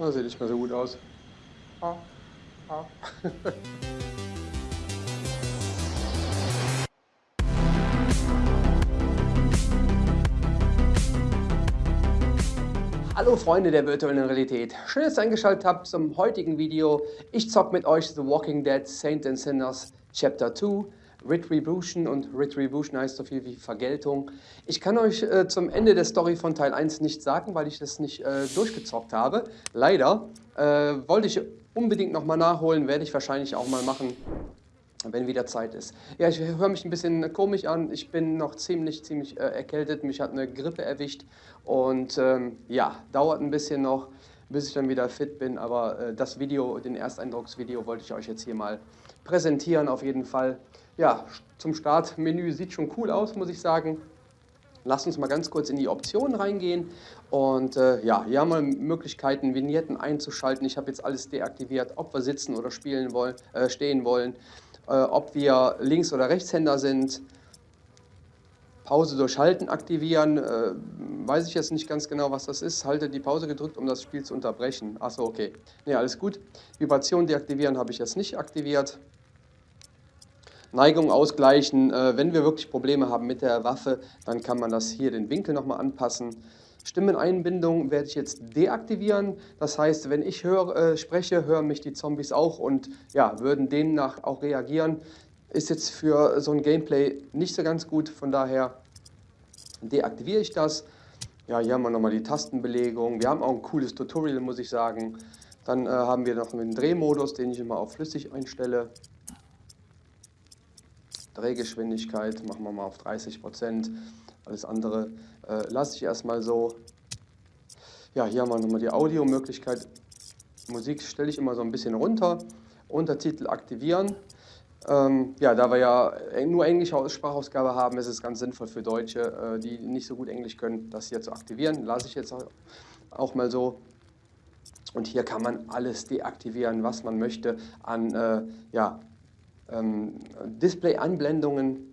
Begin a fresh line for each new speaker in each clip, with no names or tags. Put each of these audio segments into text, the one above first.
Das sieht nicht mehr so gut aus. Ah. Ah. Hallo Freunde der virtuellen Realität. Schön, dass ihr eingeschaltet habt zum heutigen Video. Ich zock mit euch The Walking Dead Saints and Sinners Chapter 2. Retribution und Retribution heißt so viel wie Vergeltung. Ich kann euch äh, zum Ende der Story von Teil 1 nicht sagen, weil ich das nicht äh, durchgezockt habe. Leider. Äh, wollte ich unbedingt nochmal nachholen, werde ich wahrscheinlich auch mal machen, wenn wieder Zeit ist. Ja, ich höre mich ein bisschen komisch an. Ich bin noch ziemlich, ziemlich äh, erkältet. Mich hat eine Grippe erwischt und ähm, ja, dauert ein bisschen noch, bis ich dann wieder fit bin. Aber äh, das Video, den Ersteindrucksvideo, wollte ich euch jetzt hier mal präsentieren auf jeden Fall. Ja, zum Startmenü sieht schon cool aus, muss ich sagen. Lasst uns mal ganz kurz in die Optionen reingehen. Und äh, ja, hier haben wir Möglichkeiten, Vignetten einzuschalten. Ich habe jetzt alles deaktiviert, ob wir sitzen oder spielen wollen, äh, stehen wollen, äh, ob wir Links- oder Rechtshänder sind. Pause durch Halten aktivieren, äh, weiß ich jetzt nicht ganz genau, was das ist. Halte die Pause gedrückt, um das Spiel zu unterbrechen. Achso, okay. Ne, alles gut. Vibration deaktivieren habe ich jetzt nicht aktiviert. Neigung ausgleichen. Äh, wenn wir wirklich Probleme haben mit der Waffe, dann kann man das hier den Winkel nochmal anpassen. Stimmeneinbindung werde ich jetzt deaktivieren. Das heißt, wenn ich höre, äh, spreche, hören mich die Zombies auch und ja, würden demnach auch reagieren. Ist jetzt für so ein Gameplay nicht so ganz gut, von daher deaktiviere ich das. Ja, hier haben wir nochmal die Tastenbelegung. Wir haben auch ein cooles Tutorial, muss ich sagen. Dann äh, haben wir noch einen Drehmodus, den ich immer auf flüssig einstelle. Drehgeschwindigkeit machen wir mal auf 30 Prozent. Alles andere äh, lasse ich erstmal so. Ja, hier haben wir nochmal die Audiomöglichkeit. Musik stelle ich immer so ein bisschen runter. Untertitel aktivieren. Ähm, ja, da wir ja nur englische Sprachausgabe haben, ist es ganz sinnvoll für Deutsche, äh, die nicht so gut Englisch können, das hier zu aktivieren. Lasse ich jetzt auch mal so. Und hier kann man alles deaktivieren, was man möchte an äh, ja, ähm, Display-Anblendungen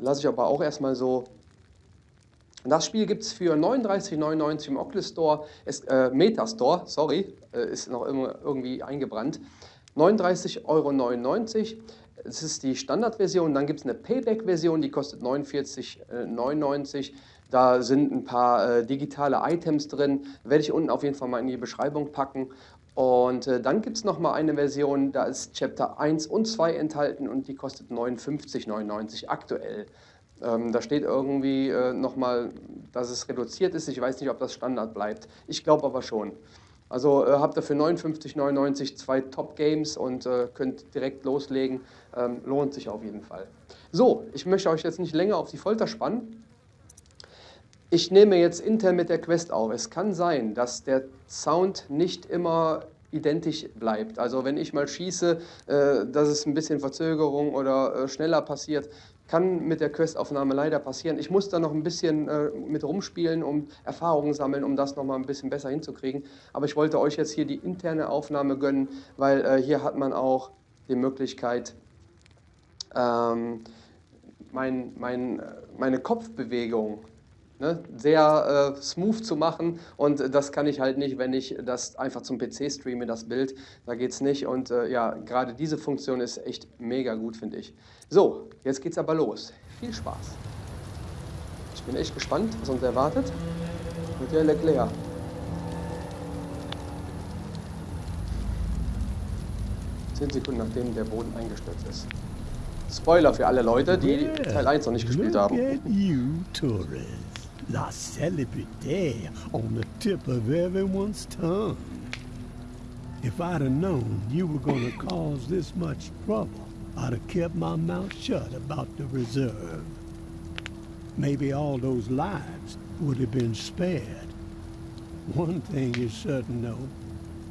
lasse ich aber auch erstmal so. Das Spiel gibt es für 39,99 im Oculus Store, ist, äh, Metastore, sorry, äh, ist noch immer irgendwie eingebrannt. 39,99 Euro. Es ist die Standardversion, dann gibt es eine Payback-Version, die kostet 49,99 Da sind ein paar äh, digitale Items drin, werde ich unten auf jeden Fall mal in die Beschreibung packen. Und äh, dann gibt es nochmal eine Version, da ist Chapter 1 und 2 enthalten und die kostet 59,99 aktuell. Ähm, da steht irgendwie äh, nochmal, dass es reduziert ist. Ich weiß nicht, ob das Standard bleibt. Ich glaube aber schon. Also äh, habt ihr für 59,99 zwei Top-Games und äh, könnt direkt loslegen. Ähm, lohnt sich auf jeden Fall. So, ich möchte euch jetzt nicht länger auf die Folter spannen. Ich nehme jetzt intern mit der Quest auf. Es kann sein, dass der Sound nicht immer identisch bleibt. Also wenn ich mal schieße, äh, dass es ein bisschen Verzögerung oder äh, schneller passiert, kann mit der Questaufnahme leider passieren. Ich muss da noch ein bisschen äh, mit rumspielen, um Erfahrungen sammeln, um das nochmal ein bisschen besser hinzukriegen. Aber ich wollte euch jetzt hier die interne Aufnahme gönnen, weil hier hat man auch die Möglichkeit, ähm, mein, mein, meine Kopfbewegung ne, sehr äh, smooth zu machen und das kann ich halt nicht, wenn ich das einfach zum PC streame, das Bild, da geht es nicht und äh, ja, gerade diese Funktion ist echt mega gut, finde ich. So, jetzt geht's aber los. Viel Spaß. Ich bin echt gespannt, was uns erwartet mit der Leclerc. Zehn Sekunden nachdem der Boden eingestürzt ist. Spoiler für alle Leute, die Teil 1 noch nicht gespielt haben. La celebrity on the tip of everyone's tongue. If I'd have known you were gonna cause this much trouble, I'd have kept my mouth shut about the reserve. Maybe all those lives would have been spared. One thing is certain, though.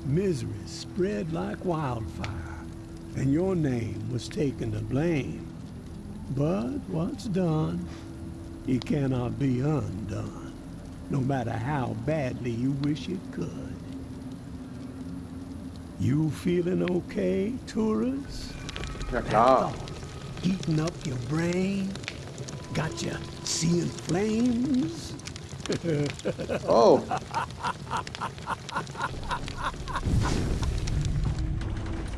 Misery spread like wildfire, and your name was taken to blame. But what's done it cannot be undone, no matter how badly you wish it could. You feeling okay, tourist? Yeah, klar. Heating up your brain? Got you seeing flames? oh.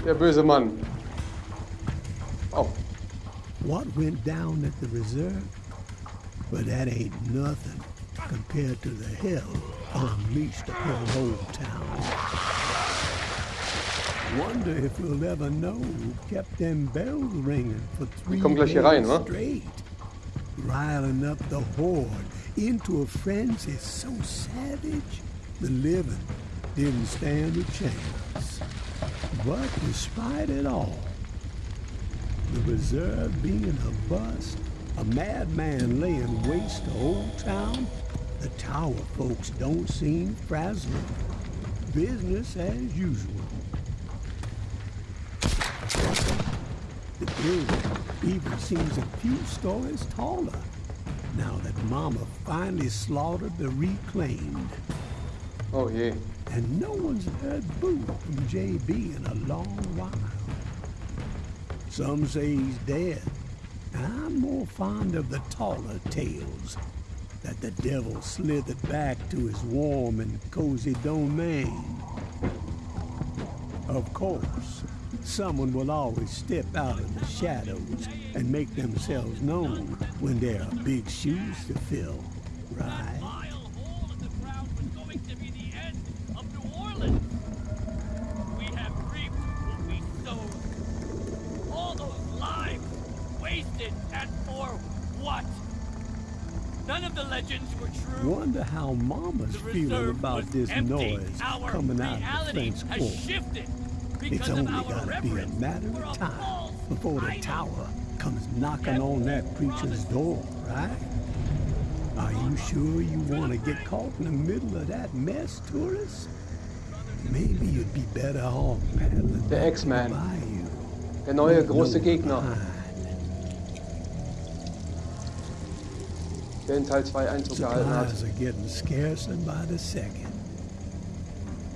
Der böse Mann. Oh.
What went down at the reserve but that ain't nothing compared to the hell unleashed upon Old Town. Wonder if we'll ever know who kept them bells ringing for three
kommen gleich hier
days
rein,
straight. Riling up the horde into a frenzy so savage, the living didn't stand a chance. But despite it all, the reserve being a bust, a madman laying waste to Old Town, the tower folks don't seem frazzled. Business as usual. The building even seems a few stories taller now that Mama finally slaughtered the reclaimed.
Oh yeah.
And no one's heard boo from JB in a long while. Some say he's dead. I'm more fond of the taller tales that the devil slithered back to his warm and cozy domain. Of course, someone will always step out of the shadows and make themselves known when there are big shoes to fill, right? How Mama's
The
feeling about this
empty.
noise
Our
coming out of the French
has
It's only
our
gotta be a matter of time before the tower comes knocking on that preacher's door, right? Are you sure you want to get caught in the middle of that mess, tourist? Maybe you'd be better off paddling
Der X-Man.
the.
Der neue große Gegner, der in Teil 2 Einzug gehalten hat.
Supplies are getting scarcer by the second.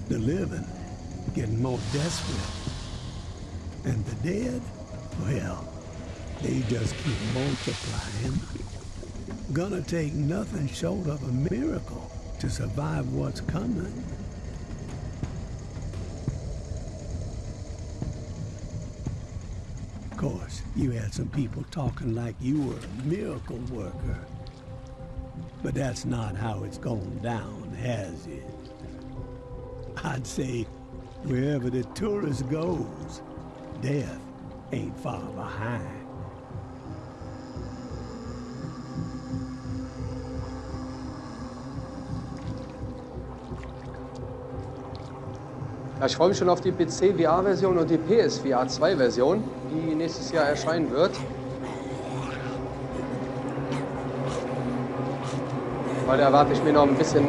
The living getting more desperate. And the dead, well, they just keep multiplying. Gonna take nothing short of a miracle to survive what's coming. Of course, you had some people talking like you were a miracle worker. But that's not how it's gone down, has it? I'd say wherever the tourist goes, death ain't far behind.
Ich freue mich schon auf die PC-VR-Version und die PS-VR 2-Version, die nächstes Jahr erscheinen wird. Da erwarte ich mir noch ein bisschen,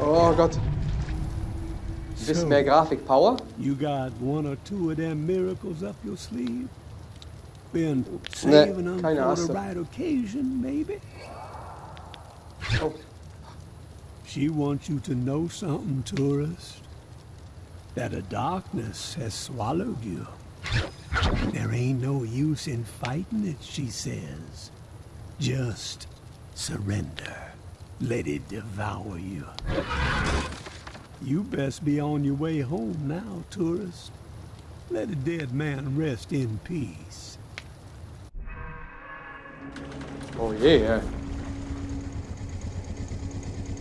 oh Gott, ein bisschen mehr Grafik-Power.
You got one or two of them miracles up your sleeve? Been saving them for the right occasion, maybe?
Oh,
She wants you to know something, tourist. That a darkness has swallowed you. There ain't no use in fighting it, she says. Just surrender. Let it devour you. You best be on your way home now, tourist. Let a dead man rest in peace.
oh je, ja.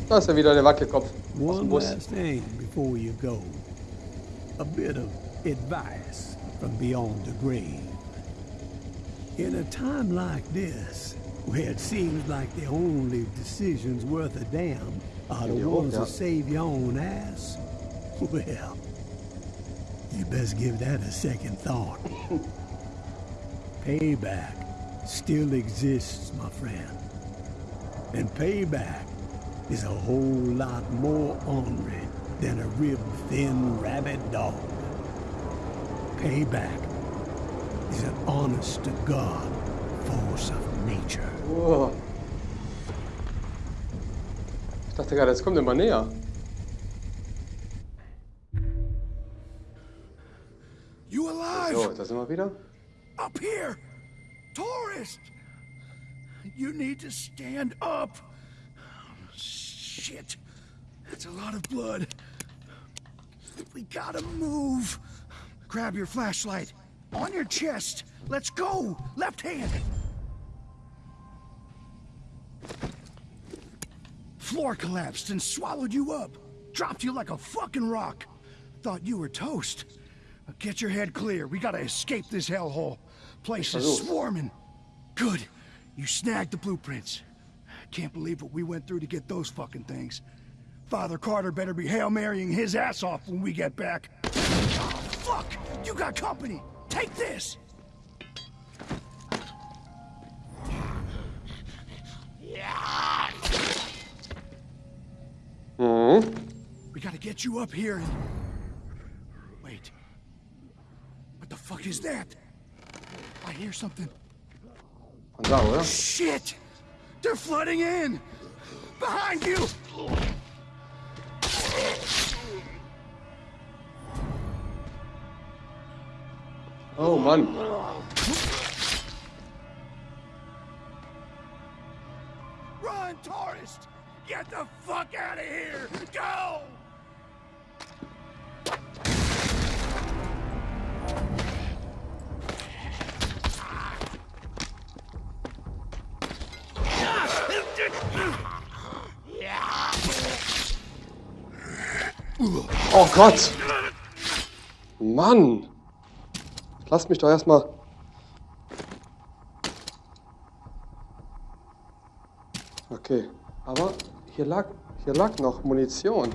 Da ist ja wieder der Wackelkopf
One last thing before you go. A bit of advice from beyond the grave. In a time like this, where it seems like the only decisions worth a damn are the ones that save your own ass, well, you best give that a second thought. Payback still exists, my friend. And payback is a whole lot more ornery than a rib-thin rabid dog. Payback is an honest-to-God force of nature.
Ich dachte gerade, jetzt kommt immer näher.
You alive?
So, da sind wir wieder.
Up here! Tourist! You need to stand up! Shit. That's a lot of blood. We gotta move. Grab your flashlight. On your chest. Let's go. Left hand. Floor collapsed and swallowed you up. Dropped you like a fucking rock. Thought you were toast. Now get your head clear. We gotta escape this hellhole. Place is swarming. Good. You snagged the blueprints. Can't believe what we went through to get those fucking things. Father Carter better be Hail Marying his ass off when we get back. Oh, fuck! You got company! Take this!
Mhm.
We gotta get you up here and... Wait. What the fuck is that? I hear something.
Oder?
Shit! They're flooding in! Behind you!
Oh Mann.
Run, tourist! Get the fuck out of here! Go!
Oh Gott. Mann. Lass mich doch erstmal. Okay, aber hier lag, hier lag noch Munition.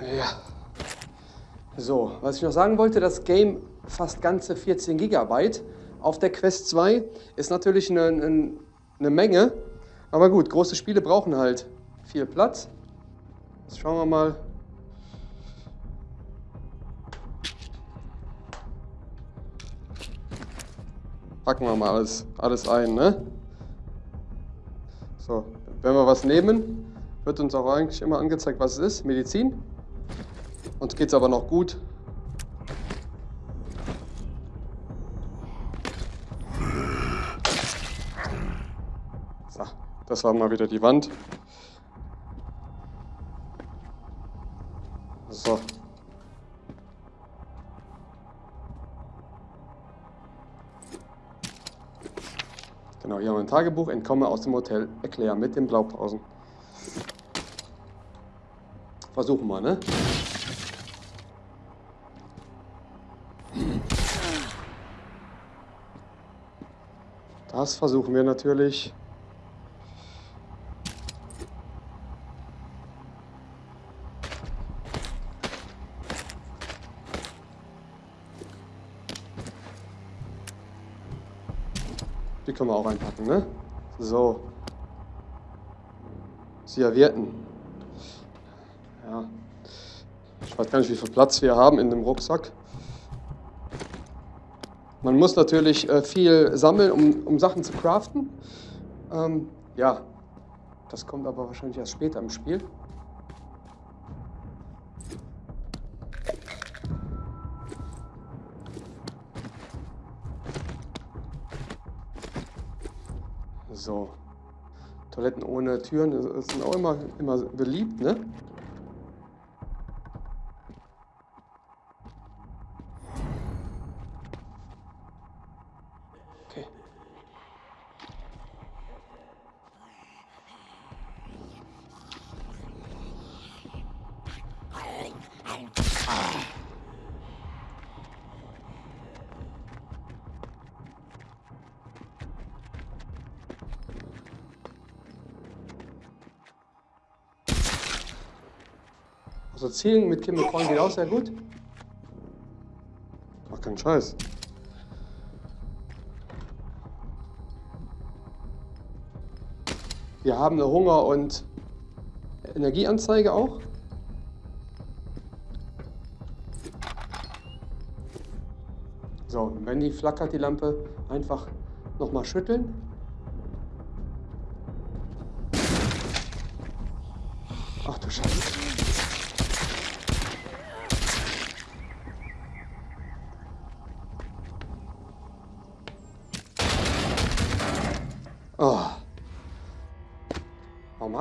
Ja. So, was ich noch sagen wollte, das Game fast ganze 14 Gigabyte auf der Quest 2 ist natürlich eine, eine, eine Menge. Aber gut, große Spiele brauchen halt viel Platz. Jetzt schauen wir mal. Packen wir mal alles, alles ein, ne? So, wenn wir was nehmen, wird uns auch eigentlich immer angezeigt, was es ist. Medizin. Uns geht's aber noch gut. So, das war mal wieder die Wand. Tagebuch. Entkomme aus dem Hotel. Erklär mit den Blaupausen. Versuchen wir, ne? Das versuchen wir natürlich. Können wir auch einpacken, ne? So. Servietten. Ja. Ich weiß gar nicht, wie viel Platz wir haben in dem Rucksack. Man muss natürlich äh, viel sammeln, um, um Sachen zu craften. Ähm, ja, das kommt aber wahrscheinlich erst später im Spiel. So. Toiletten ohne Türen sind auch immer, immer beliebt, ne? Zielen mit Kim Korn geht auch sehr gut. Mach keinen Scheiß. Wir haben eine Hunger- und Energieanzeige auch. So, wenn die flackert, die Lampe, einfach nochmal schütteln. Ach du Scheiße.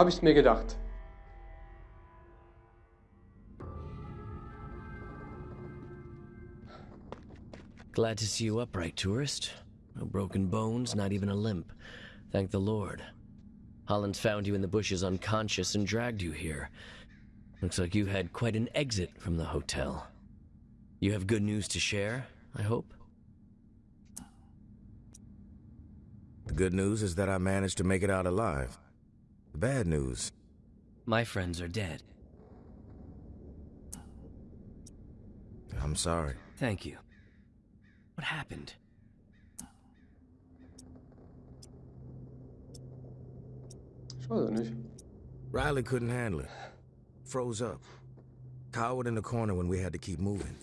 habe ich mir gedacht.
Glad to see you upright, tourist. No broken bones, not even a limp. Thank the Lord. Holland found you in the bushes unconscious and dragged you here. Looks like you had quite an exit from the hotel. You have good news to share, I hope?
The good news is that I managed to make it out alive. The bad news,
My friends are dead.
I'm sorry.
Thank you. What happened?
Nicht.
Riley couldn't handle it. Froze up. Cowered in the corner when we had to keep moving.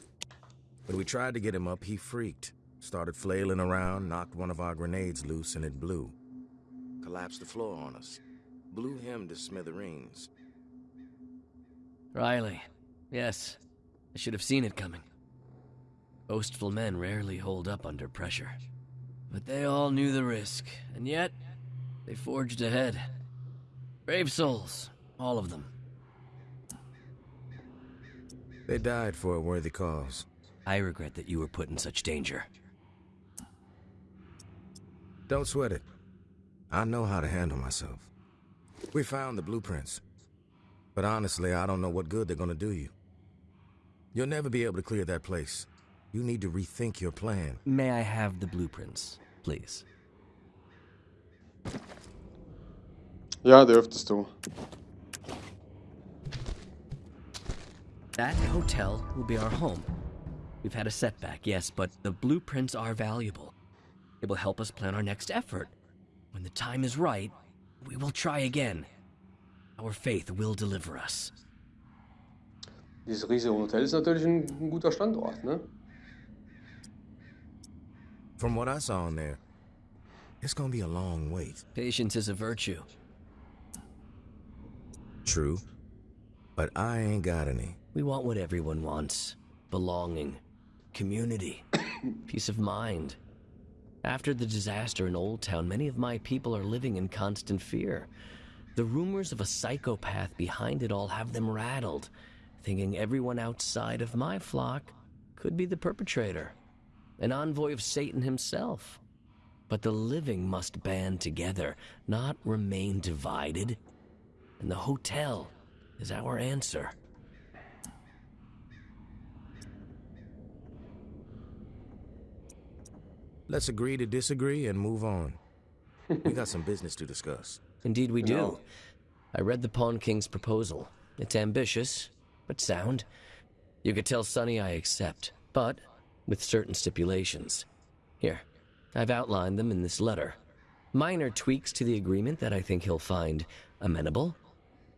When we tried to get him up, he freaked. Started flailing around, knocked one of our grenades loose, and it blew. Collapsed the floor on us. Blew him to smithereens.
Riley. Yes. I should have seen it coming. Boastful men rarely hold up under pressure. But they all knew the risk, and yet they forged ahead. Brave souls, all of them.
They died for a worthy cause.
I regret that you were put in such danger.
Don't sweat it. I know how to handle myself. We found the blueprints. But honestly, I don't know what good they're gonna do you. You'll never be able to clear that place. You need to rethink your plan.
May I have the blueprints, please?
Yeah, Ja, dürftest du.
That hotel will be our home. We've had a setback, yes, but the blueprints are valuable. It will help us plan our next effort. When the time is right, we will try again. Our faith will deliver us.
Dieses riesige Hotel ist natürlich ein, ein guter Standort, ne?
From what I saw in there, it's gonna be a long wait.
Patience is a virtue.
True. But I ain't got any.
We want what everyone wants belonging, community, peace of mind. After the disaster in Old Town, many of my people are living in constant fear. The rumors of a psychopath behind it all have them rattled, thinking everyone outside of my flock could be the perpetrator, an envoy of Satan himself. But the living must band together, not remain divided. And the hotel is our answer.
Let's agree to disagree and move on. we got some business to discuss.
Indeed, we do.
No.
I read the Pawn King's proposal. It's ambitious, but sound. You could tell Sonny I accept, but with certain stipulations. Here, I've outlined them in this letter. Minor tweaks to the agreement that I think he'll find amenable.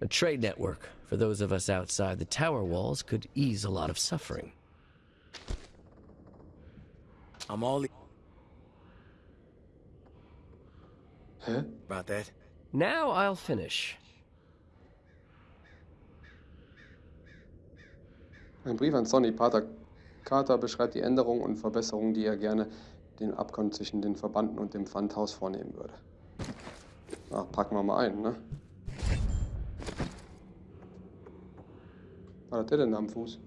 A trade network for those of us outside the tower walls could ease a lot of suffering.
I'm all
Hä?
about that.
Now I'll finish.
Ein Brief an Sonny. Pater Carter beschreibt die Änderungen und Verbesserungen, die er gerne den Abkommen zwischen den Verbanden und dem Pfandhaus vornehmen würde. Na, packen wir mal ein, ne? Was hat der denn da am Fuß?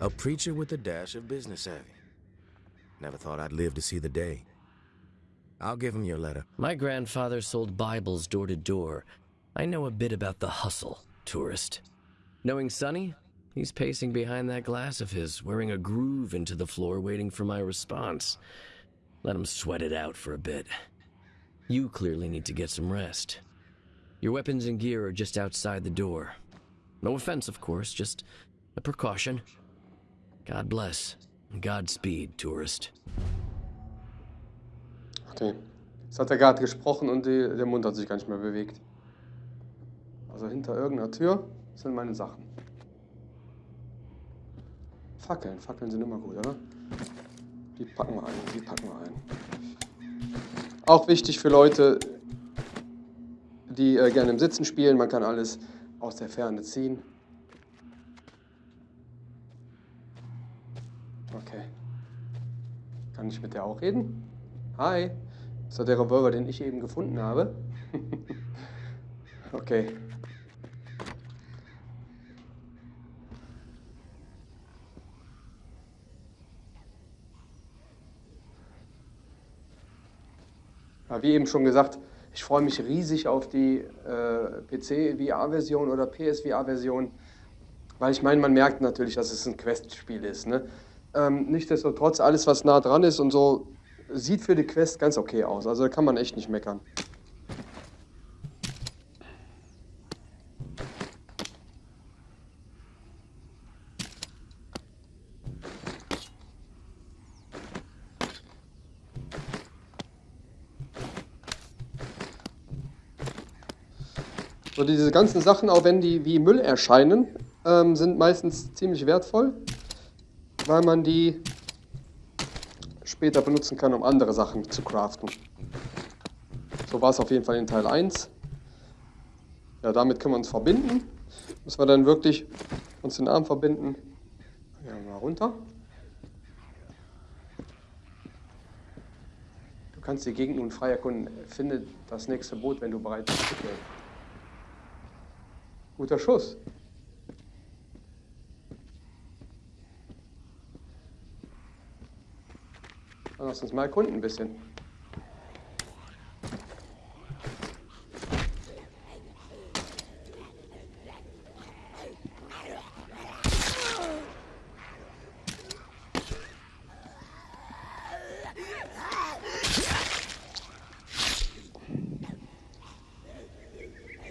A preacher with a dash of business savvy. Never thought I'd live to see the day. I'll give him your letter.
My grandfather sold Bibles door to door. I know a bit about the hustle, tourist. Knowing Sonny, he's pacing behind that glass of his, wearing a groove into the floor, waiting for my response. Let him sweat it out for a bit. You clearly need to get some rest. Your weapons and gear are just outside the door. No offense, of course, just a precaution. God bless. Godspeed, tourist.
Okay. Jetzt hat er gerade gesprochen und die, der Mund hat sich gar nicht mehr bewegt. Also hinter irgendeiner Tür sind meine Sachen. Fackeln. Fackeln sind immer gut, oder? Die packen wir ein. Die packen wir ein. Auch wichtig für Leute, die äh, gerne im Sitzen spielen. Man kann alles aus der Ferne ziehen. Kann ich mit der auch reden? Hi. Ist das der Revolver, den ich eben gefunden habe? okay. Wie eben schon gesagt, ich freue mich riesig auf die äh, PC-VR-Version oder PSVR-Version, weil ich meine, man merkt natürlich, dass es ein Quest-Spiel ist. Ne? Ähm, nichtsdestotrotz, alles, was nah dran ist und so, sieht für die Quest ganz okay aus. Also da kann man echt nicht meckern. So diese ganzen Sachen, auch wenn die wie Müll erscheinen, ähm, sind meistens ziemlich wertvoll, weil man die später benutzen kann, um andere Sachen zu craften. So war es auf jeden Fall in Teil 1. Ja, damit können wir uns verbinden. Müssen wir dann wirklich uns den Arm verbinden. Ja, mal runter. Du kannst die Gegend nun frei erkunden. Finde das nächste Boot, wenn du bereit bist. Guter Schuss. Lass uns mal erkunden ein bisschen.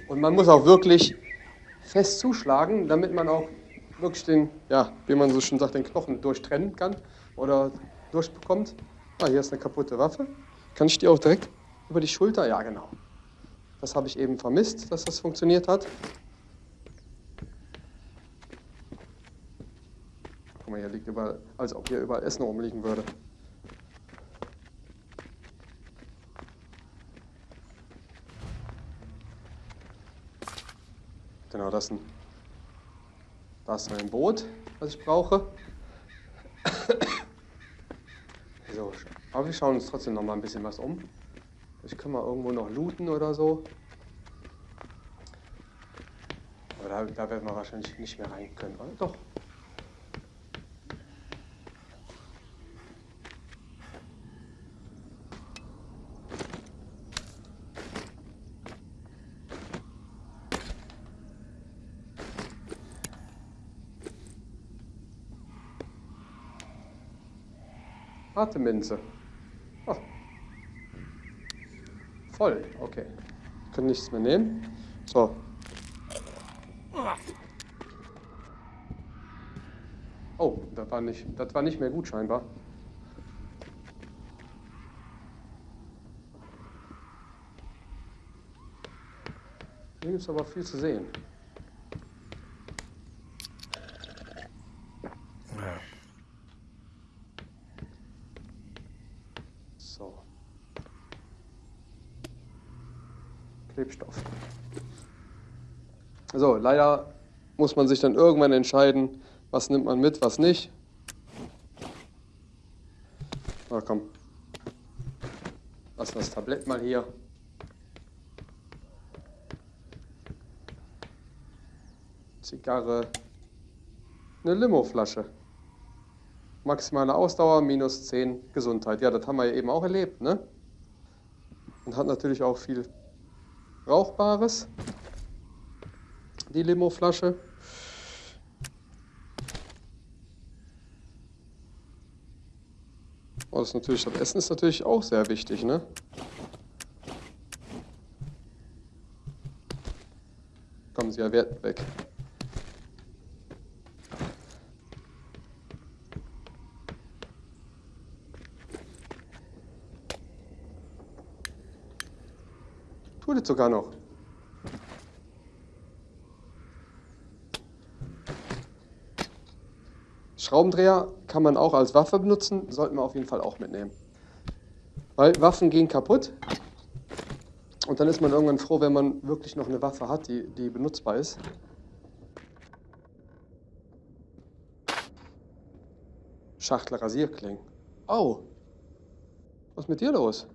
Und man muss auch wirklich fest zuschlagen, damit man auch wirklich den, ja, wie man so schön sagt, den Knochen durchtrennen kann oder durchbekommt. Ah, hier ist eine kaputte Waffe. Kann ich die auch direkt über die Schulter? Ja, genau. Das habe ich eben vermisst, dass das funktioniert hat. Guck mal, hier liegt überall, als ob hier überall Essen rumliegen würde. Genau, das ist ein, das ist ein Boot, was ich brauche. So, aber wir schauen uns trotzdem noch mal ein bisschen was um. Ich kann mal irgendwo noch looten oder so. Aber da, da werden wir wahrscheinlich nicht mehr rein können, oder? Doch. Atemminze. Oh. Voll, okay. Können nichts mehr nehmen. So. Oh, das war nicht, das war nicht mehr gut scheinbar. Hier gibt es aber viel zu sehen. So. Klebstoff. So, leider muss man sich dann irgendwann entscheiden, was nimmt man mit, was nicht. Na komm. Lass das Tablett mal hier. Zigarre. Eine Limoflasche. Maximale Ausdauer, minus 10 Gesundheit. Ja, das haben wir ja eben auch erlebt, ne? Und hat natürlich auch viel Rauchbares. Die Limoflasche. Oh, das, natürlich, das Essen ist natürlich auch sehr wichtig, ne? Kommen Sie ja weg. Es sogar noch. Schraubendreher kann man auch als Waffe benutzen, sollten wir auf jeden Fall auch mitnehmen. Weil Waffen gehen kaputt und dann ist man irgendwann froh, wenn man wirklich noch eine Waffe hat, die, die benutzbar ist. Schachtel Rasierklingen. Oh, was ist mit dir los?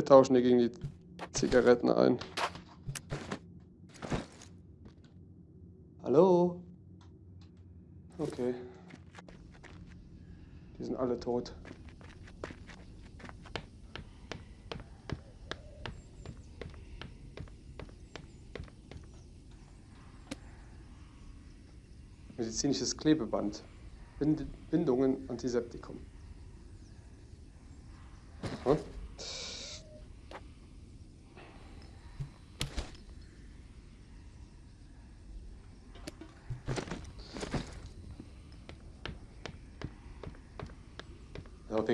Wir tauschen die gegen die Zigaretten ein. Hallo? Okay. Die sind alle tot. Medizinisches Klebeband. Bind Bindungen Antiseptikum. Aha.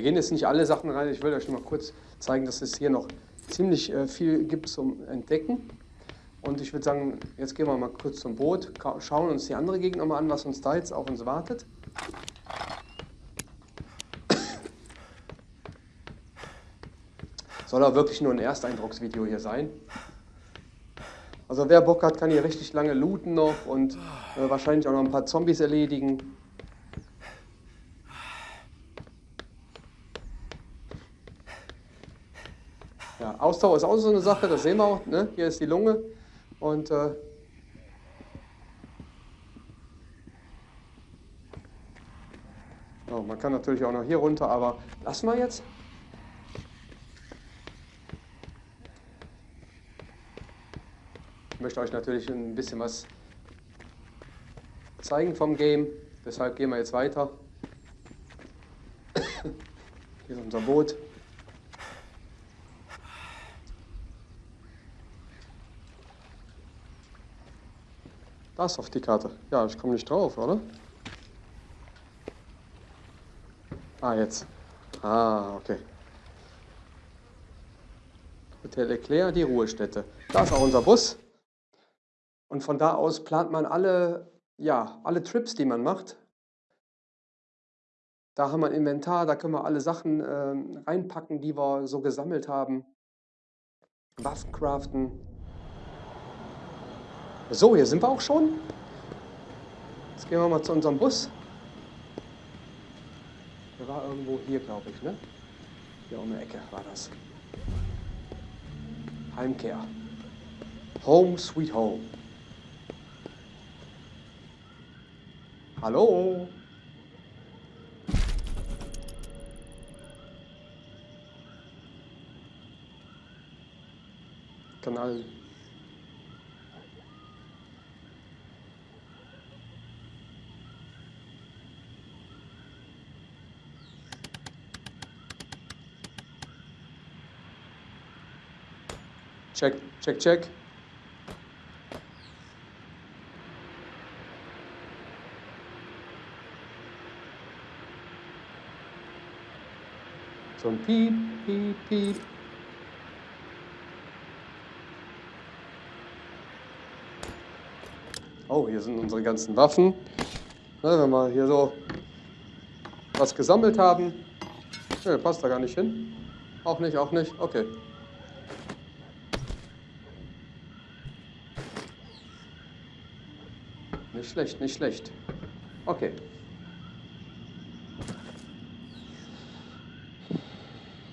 Gehen jetzt nicht alle Sachen rein. Ich will euch mal kurz zeigen, dass es hier noch ziemlich äh, viel gibt zum Entdecken. Und ich würde sagen, jetzt gehen wir mal kurz zum Boot, schauen uns die andere Gegend nochmal an, was uns da jetzt auf uns wartet. Soll auch wirklich nur ein Ersteindrucksvideo hier sein. Also wer Bock hat, kann hier richtig lange looten noch und äh, wahrscheinlich auch noch ein paar Zombies erledigen. Ja, Ausdauer ist auch so eine Sache, das sehen wir auch. Ne? Hier ist die Lunge und äh, oh, man kann natürlich auch noch hier runter, aber lassen wir jetzt. Ich möchte euch natürlich ein bisschen was zeigen vom Game, deshalb gehen wir jetzt weiter. Hier ist unser Boot. Das auf die Karte. Ja, ich komme nicht drauf, oder? Ah, jetzt. Ah, okay. Hotel Eclair, die Ruhestätte. Da ist auch unser Bus. Und von da aus plant man alle, ja, alle Trips, die man macht. Da haben wir ein Inventar, da können wir alle Sachen äh, reinpacken, die wir so gesammelt haben. Waffen craften, so, hier sind wir auch schon. Jetzt gehen wir mal zu unserem Bus. Der war irgendwo hier, glaube ich, ne? Hier um die Ecke war das. Heimkehr. Home sweet home. Hallo? Kanal Check, check, check. So ein Piep, Piep, Piep. Oh, hier sind unsere ganzen Waffen. Na, wenn wir hier so was gesammelt haben. Ne, passt da gar nicht hin. Auch nicht, auch nicht. Okay. Schlecht, nicht schlecht. Okay.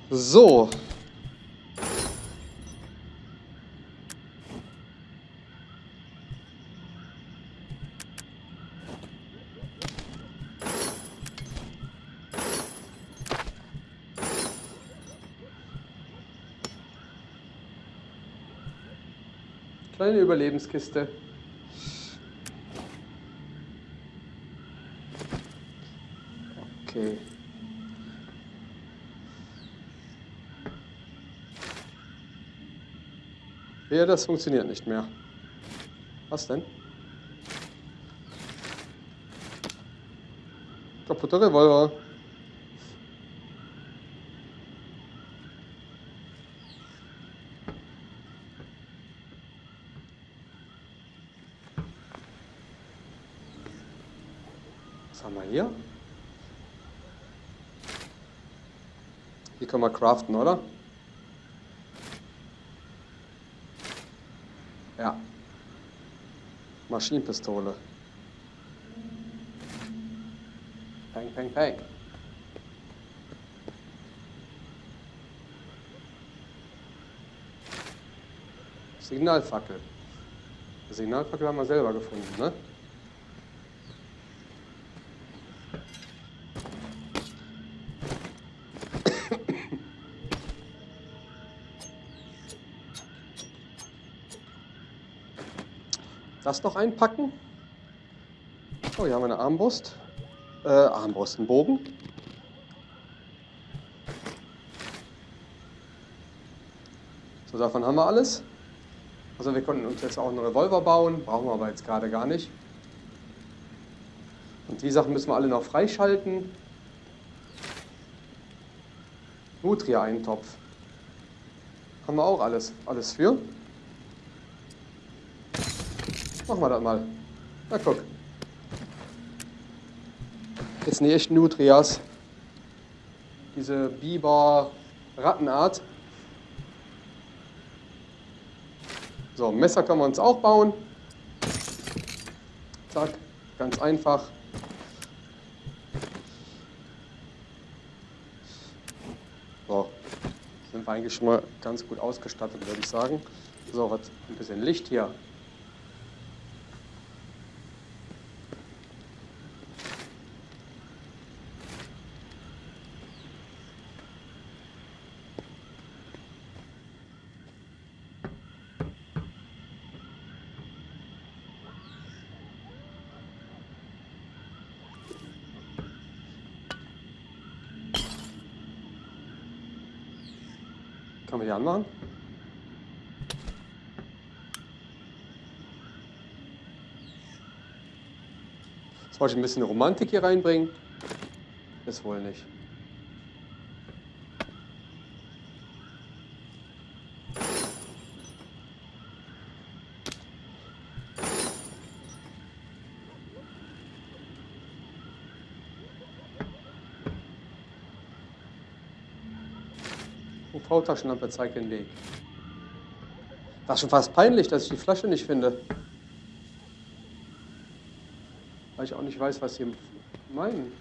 So. Kleine Überlebenskiste. Okay. Ja, das funktioniert nicht mehr. Was denn? Kaputter Revolver. Was haben wir hier? Die können wir craften, oder? Ja. Maschinenpistole. Peng, peng, peng. Signalfackel. Signalfackel haben wir selber gefunden, ne? Das noch einpacken. Oh, hier haben wir eine Armbrust. Äh, Armbrust, ein Bogen. So, davon haben wir alles. Also wir konnten uns jetzt auch einen Revolver bauen, brauchen wir aber jetzt gerade gar nicht. Und die Sachen müssen wir alle noch freischalten. Nutria-Eintopf. Haben wir auch alles, alles für. Machen wir das mal. Na guck. Jetzt sind die echten Nutrias. Diese Biber-Rattenart. So, Messer können wir uns auch bauen. Zack, ganz einfach. So, sind wir eigentlich schon mal ganz gut ausgestattet, würde ich sagen. So, was, ein bisschen Licht hier. Kann man die anmachen? Soll ich ein bisschen Romantik hier reinbringen? Ist wohl nicht. V-Taschenlampe zeigt den Weg. Das ist schon fast peinlich, dass ich die Flasche nicht finde. Weil ich auch nicht weiß, was sie meinen.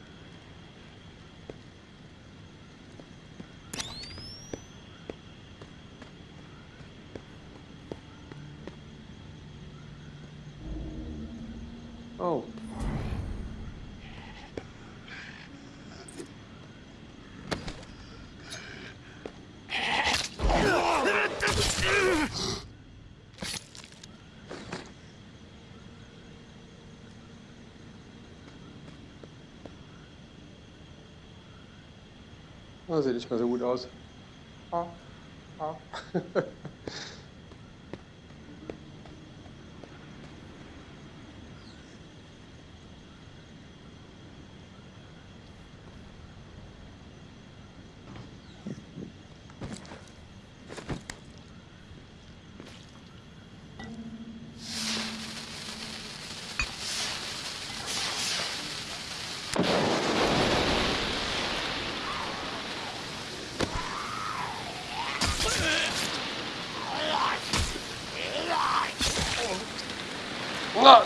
Oh. Das sieht nicht mehr so gut aus. Ah, ah.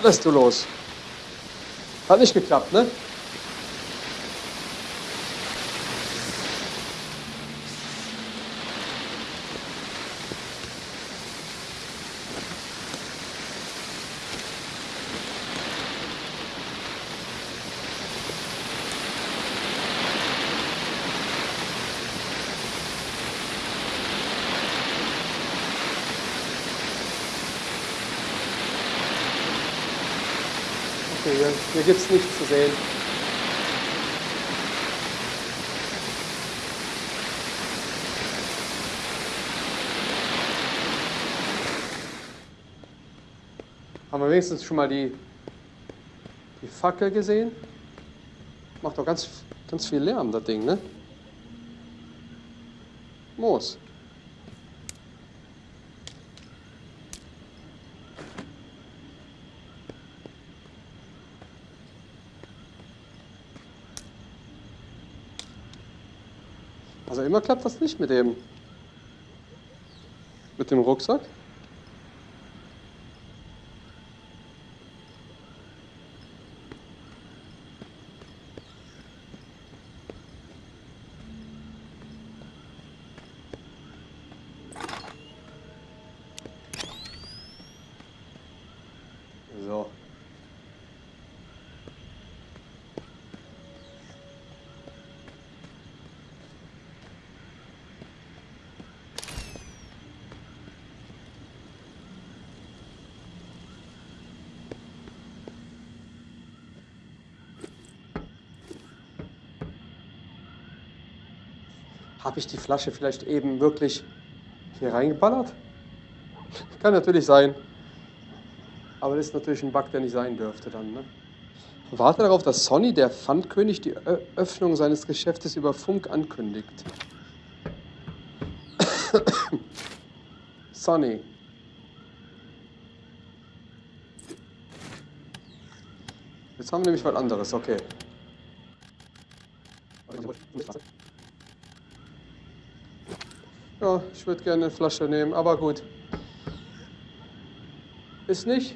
Lässt du los. Hat nicht geklappt, ne? Okay, hier, hier gibt es nichts zu sehen. Haben wir wenigstens schon mal die, die Fackel gesehen? Macht doch ganz, ganz viel Lärm, das Ding, ne? Moos. Immer klappt das nicht mit dem mit dem Rucksack. So. Habe ich die Flasche vielleicht eben wirklich hier reingeballert? Kann natürlich sein. Aber das ist natürlich ein Bug, der nicht sein dürfte dann. Ne? Warte darauf, dass Sonny, der Pfandkönig, die Ö Öffnung seines Geschäftes über Funk ankündigt. Sonny. Jetzt haben wir nämlich was anderes, okay. Ja, ich würde gerne eine Flasche nehmen, aber gut. Ist nicht.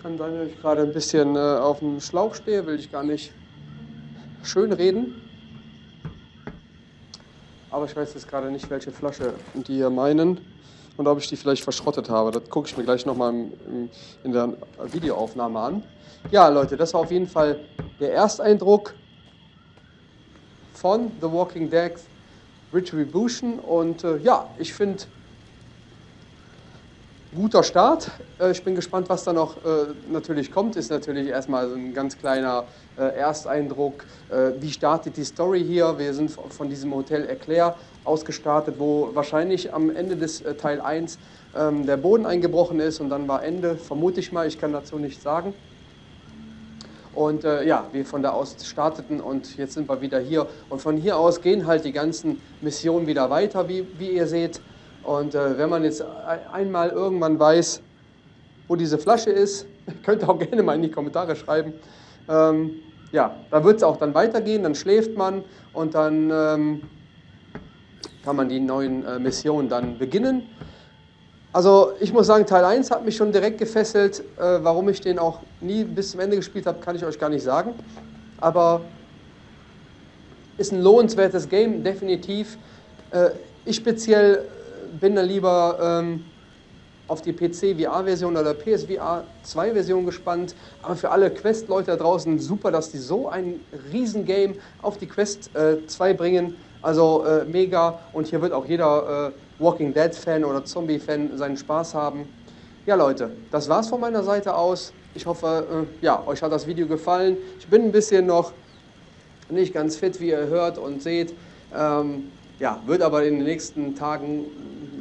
Kann sein, dass ich gerade ein bisschen äh, auf dem Schlauch stehe, will ich gar nicht schön reden. Aber ich weiß jetzt gerade nicht, welche Flasche die hier meinen und ob ich die vielleicht verschrottet habe. Das gucke ich mir gleich nochmal in der Videoaufnahme an. Ja, Leute, das war auf jeden Fall der Ersteindruck von The Walking Dead Retribution. Und äh, ja, ich finde, guter Start. Äh, ich bin gespannt, was da noch äh, natürlich kommt. Ist natürlich erstmal so ein ganz kleiner äh, Ersteindruck. Äh, wie startet die Story hier? Wir sind von diesem Hotel Eclair ausgestartet, wo wahrscheinlich am Ende des äh, Teil 1 ähm, der Boden eingebrochen ist und dann war Ende, vermute ich mal, ich kann dazu nichts sagen. Und äh, ja, wir von da aus starteten und jetzt sind wir wieder hier. Und von hier aus gehen halt die ganzen Missionen wieder weiter, wie, wie ihr seht. Und äh, wenn man jetzt einmal irgendwann weiß, wo diese Flasche ist, könnt ihr auch gerne mal in die Kommentare schreiben. Ähm, ja, da wird es auch dann weitergehen, dann schläft man und dann ähm, kann man die neuen äh, Missionen dann beginnen. Also ich muss sagen, Teil 1 hat mich schon direkt gefesselt. Äh, warum ich den auch nie bis zum Ende gespielt habe, kann ich euch gar nicht sagen. Aber ist ein lohnenswertes Game, definitiv. Äh, ich speziell bin da lieber ähm, auf die PC-VR-Version oder PSVR 2-Version gespannt. Aber für alle Quest-Leute da draußen super, dass die so ein Riesengame auf die Quest äh, 2 bringen. Also äh, mega. Und hier wird auch jeder äh, Walking Dead-Fan oder Zombie-Fan seinen Spaß haben. Ja, Leute, das war's von meiner Seite aus. Ich hoffe, äh, ja, euch hat das Video gefallen. Ich bin ein bisschen noch nicht ganz fit, wie ihr hört und seht. Ähm, ja, wird aber in den nächsten Tagen,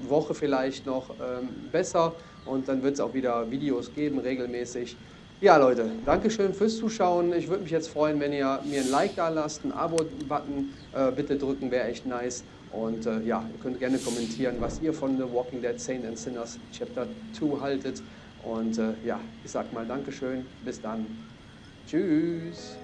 Woche vielleicht noch ähm, besser und dann wird es auch wieder Videos geben, regelmäßig. Ja, Leute, Dankeschön fürs Zuschauen. Ich würde mich jetzt freuen, wenn ihr mir ein Like da lasst, einen Abo-Button äh, bitte drücken, wäre echt nice. Und äh, ja, ihr könnt gerne kommentieren, was ihr von The Walking Dead Saints and Sinners Chapter 2 haltet. Und äh, ja, ich sag mal Dankeschön. Bis dann. Tschüss.